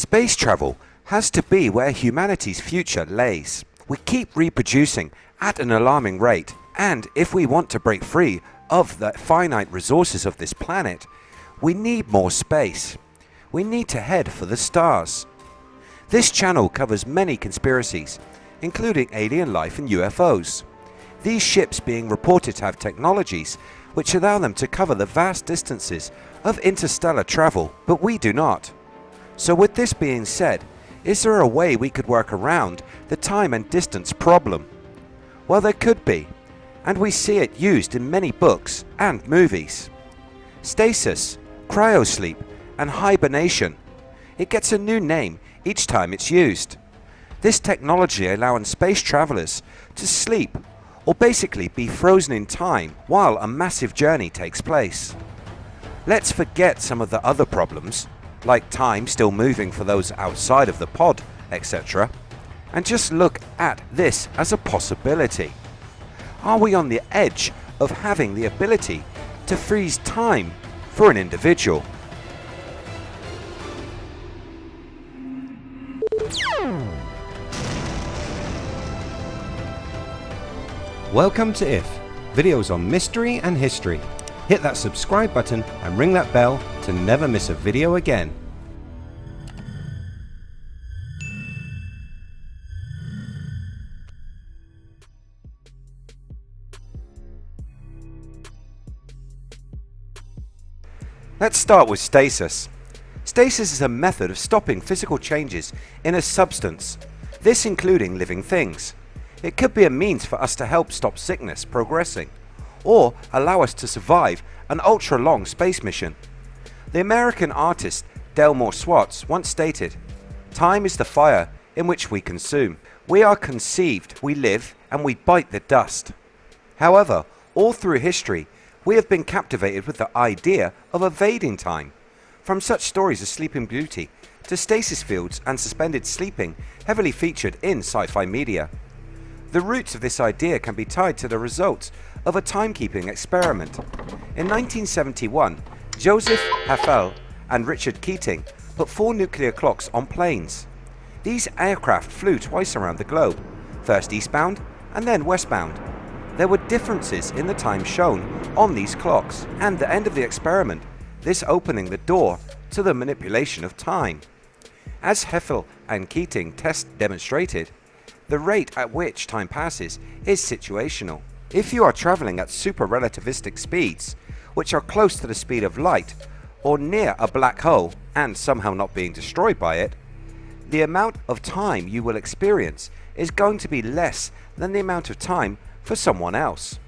Space travel has to be where humanity's future lays. We keep reproducing at an alarming rate and if we want to break free of the finite resources of this planet, we need more space. We need to head for the stars. This channel covers many conspiracies, including alien life and UFOs. These ships being reported to have technologies which allow them to cover the vast distances of interstellar travel, but we do not. So with this being said, is there a way we could work around the time and distance problem? Well there could be, and we see it used in many books and movies. Stasis, cryosleep and hibernation. It gets a new name each time it's used. This technology allowing space travelers to sleep or basically be frozen in time while a massive journey takes place. Let's forget some of the other problems like time still moving for those outside of the pod etc and just look at this as a possibility. Are we on the edge of having the ability to freeze time for an individual? Welcome to IF, videos on mystery and history. Hit that subscribe button and ring that bell to never miss a video again. Let's start with stasis. Stasis is a method of stopping physical changes in a substance, this including living things. It could be a means for us to help stop sickness progressing, or allow us to survive an ultra long space mission. The American artist Delmore Schwartz once stated, Time is the fire in which we consume. We are conceived, we live and we bite the dust. However, all through history we have been captivated with the idea of evading time. From such stories as Sleeping Beauty to stasis fields and suspended sleeping heavily featured in sci-fi media. The roots of this idea can be tied to the results of a timekeeping experiment. In 1971 Joseph Hafele and Richard Keating put four nuclear clocks on planes. These aircraft flew twice around the globe, first eastbound and then westbound there were differences in the time shown on these clocks and the end of the experiment, this opening the door to the manipulation of time. As Hafele and Keating test demonstrated, the rate at which time passes is situational. If you are travelling at super relativistic speeds, which are close to the speed of light, or near a black hole and somehow not being destroyed by it, the amount of time you will experience is going to be less than the amount of time for someone else.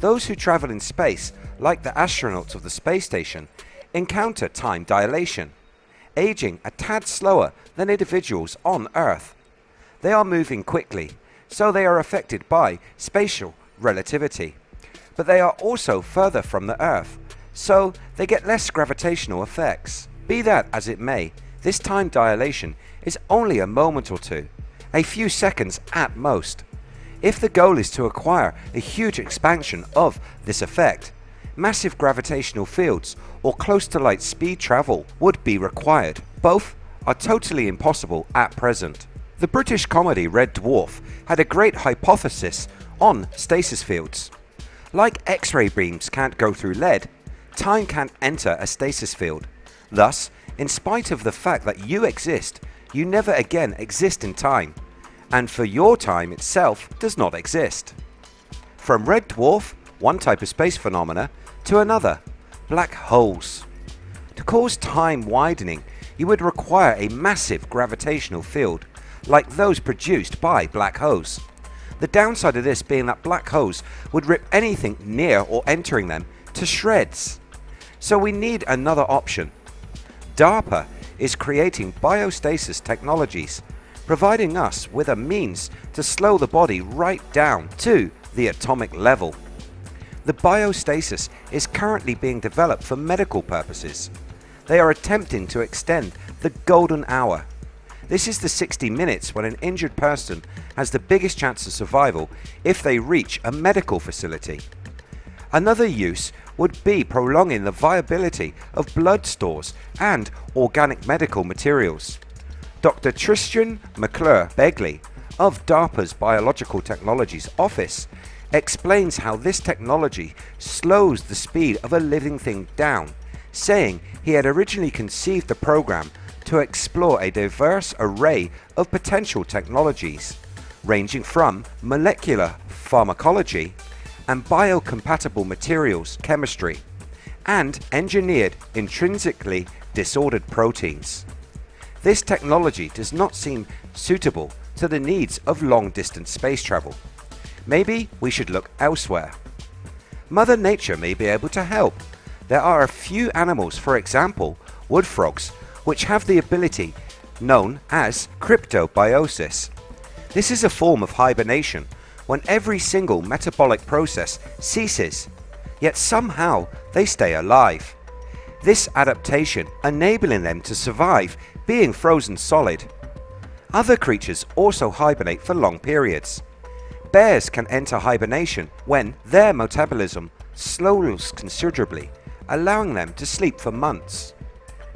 Those who travel in space, like the astronauts of the space station, encounter time dilation, aging a tad slower than individuals on Earth. They are moving quickly, so they are affected by special relativity. But they are also further from the Earth, so they get less gravitational effects. Be that as it may, this time dilation is only a moment or two, a few seconds at most. If the goal is to acquire a huge expansion of this effect, massive gravitational fields or close to light speed travel would be required. Both are totally impossible at present. The British comedy Red Dwarf had a great hypothesis on stasis fields. Like X-ray beams can't go through lead, time can't enter a stasis field. Thus, in spite of the fact that you exist, you never again exist in time and for your time itself does not exist. From red dwarf, one type of space phenomena, to another, black holes. To cause time widening you would require a massive gravitational field like those produced by black holes. The downside of this being that black holes would rip anything near or entering them to shreds. So we need another option. DARPA is creating biostasis technologies providing us with a means to slow the body right down to the atomic level. The biostasis is currently being developed for medical purposes. They are attempting to extend the golden hour. This is the 60 minutes when an injured person has the biggest chance of survival if they reach a medical facility. Another use would be prolonging the viability of blood stores and organic medical materials. Dr. Tristan McClure Begley of DARPA's Biological Technologies Office explains how this technology slows the speed of a living thing down, saying he had originally conceived the program to explore a diverse array of potential technologies, ranging from molecular pharmacology and biocompatible materials chemistry, and engineered intrinsically disordered proteins. This technology does not seem suitable to the needs of long distance space travel. Maybe we should look elsewhere. Mother Nature may be able to help. There are a few animals, for example, wood frogs, which have the ability known as cryptobiosis. This is a form of hibernation when every single metabolic process ceases, yet somehow they stay alive. This adaptation enabling them to survive being frozen solid. Other creatures also hibernate for long periods. Bears can enter hibernation when their metabolism slows considerably, allowing them to sleep for months.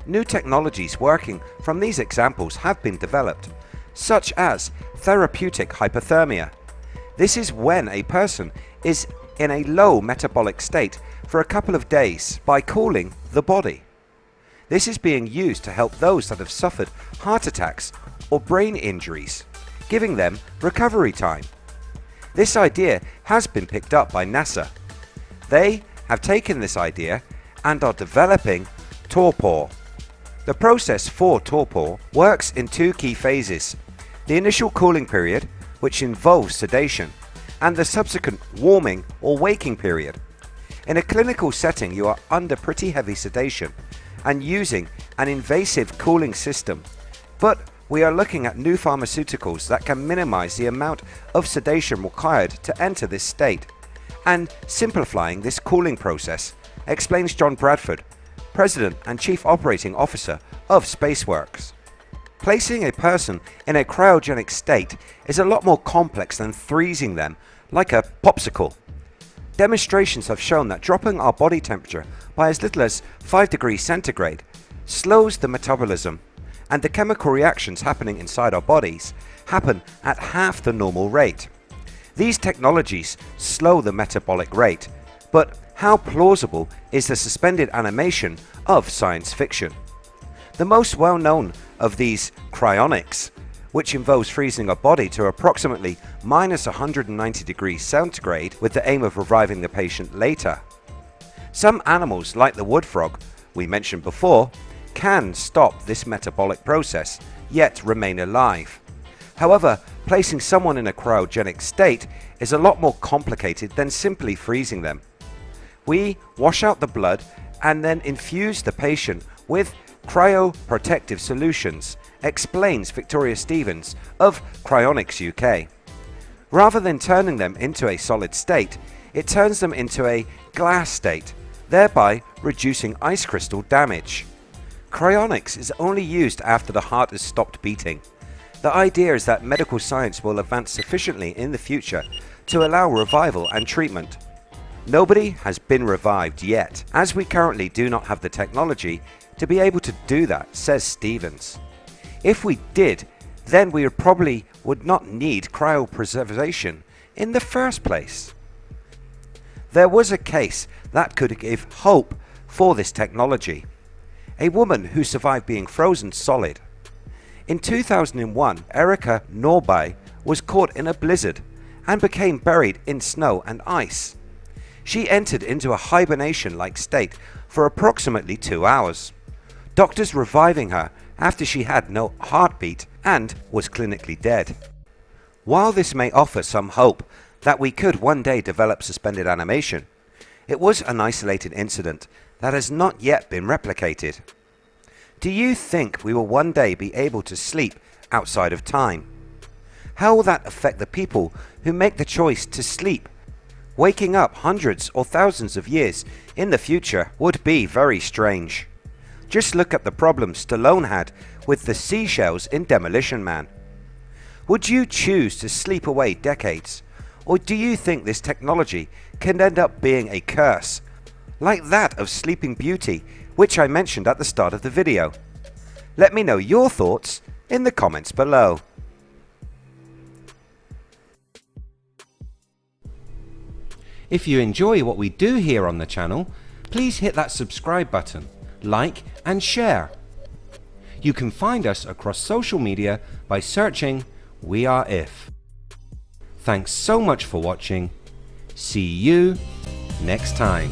New technologies working from these examples have been developed, such as therapeutic hypothermia. This is when a person is in a low metabolic state for a couple of days by cooling the body. This is being used to help those that have suffered heart attacks or brain injuries, giving them recovery time. This idea has been picked up by NASA. They have taken this idea and are developing torpor. The process for torpor works in two key phases. The initial cooling period, which involves sedation, and the subsequent warming or waking period. In a clinical setting you are under pretty heavy sedation and using an invasive cooling system, but we are looking at new pharmaceuticals that can minimize the amount of sedation required to enter this state and simplifying this cooling process, explains John Bradford, President and Chief Operating Officer of Spaceworks. Placing a person in a cryogenic state is a lot more complex than freezing them like a popsicle. Demonstrations have shown that dropping our body temperature by as little as 5 degrees centigrade slows the metabolism and the chemical reactions happening inside our bodies happen at half the normal rate. These technologies slow the metabolic rate, but how plausible is the suspended animation of science fiction? The most well known of these cryonics, which involves freezing a body to approximately minus 190 degrees centigrade with the aim of reviving the patient later. Some animals like the wood frog we mentioned before can stop this metabolic process yet remain alive. However, placing someone in a cryogenic state is a lot more complicated than simply freezing them. We wash out the blood and then infuse the patient with cryoprotective solutions, explains Victoria Stevens of Cryonics UK. Rather than turning them into a solid state, it turns them into a glass state, thereby reducing ice crystal damage. Cryonics is only used after the heart has stopped beating. The idea is that medical science will advance sufficiently in the future to allow revival and treatment. Nobody has been revived yet, as we currently do not have the technology to be able to do that, says Stevens. If we did, then we probably would not need cryopreservation in the first place. There was a case that could give hope for this technology a woman who survived being frozen solid. In 2001 Erika Nordby was caught in a blizzard and became buried in snow and ice. She entered into a hibernation like state for approximately 2 hours. Doctors reviving her after she had no heartbeat and was clinically dead. While this may offer some hope that we could one day develop suspended animation, it was an isolated incident that has not yet been replicated. Do you think we will one day be able to sleep outside of time? How will that affect the people who make the choice to sleep? Waking up hundreds or thousands of years in the future would be very strange. Just look at the problem Stallone had with the seashells in Demolition Man. Would you choose to sleep away decades? Or do you think this technology can end up being a curse like that of Sleeping Beauty, which I mentioned at the start of the video. Let me know your thoughts in the comments below. If you enjoy what we do here on the channel, please hit that subscribe button, like and share. You can find us across social media by searching We Are If. Thanks so much for watching. See you next time.